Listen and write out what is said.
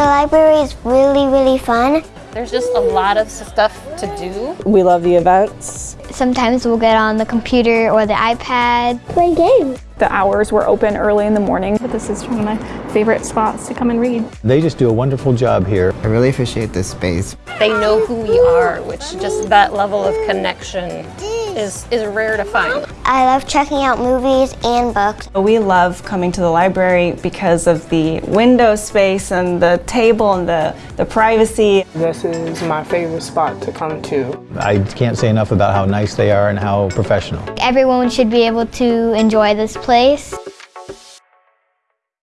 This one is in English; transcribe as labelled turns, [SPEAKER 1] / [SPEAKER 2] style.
[SPEAKER 1] The library is really, really fun.
[SPEAKER 2] There's just a lot of stuff to do.
[SPEAKER 3] We love the events.
[SPEAKER 4] Sometimes we'll get on the computer or the iPad.
[SPEAKER 1] Play games.
[SPEAKER 5] The hours were open early in the morning, but this is one of my favorite spots to come and read.
[SPEAKER 6] They just do a wonderful job here.
[SPEAKER 7] I really appreciate this space.
[SPEAKER 2] They know who we are, which just that level of connection is, is rare to find.
[SPEAKER 1] I love checking out movies and books.
[SPEAKER 3] We love coming to the library because of the window space and the table and the, the privacy.
[SPEAKER 8] This is my favorite spot to come to.
[SPEAKER 6] I can't say enough about how nice they are and how professional.
[SPEAKER 4] Everyone should be able to enjoy this place.